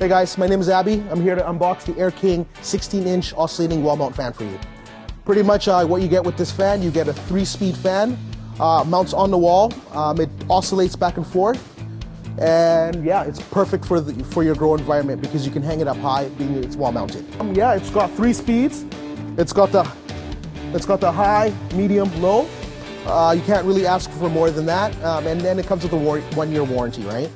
Hey guys, my name is Abby. I'm here to unbox the Air King 16-inch oscillating wall mount fan for you. Pretty much uh, what you get with this fan, you get a three-speed fan, uh, mounts on the wall, um, it oscillates back and forth, and yeah, it's perfect for, the, for your grow environment because you can hang it up high, being it's wall mounted. Um, yeah, it's got three speeds. It's got the, it's got the high, medium, low. Uh, you can't really ask for more than that, um, and then it comes with a one-year warranty, right?